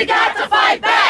we got to fight back.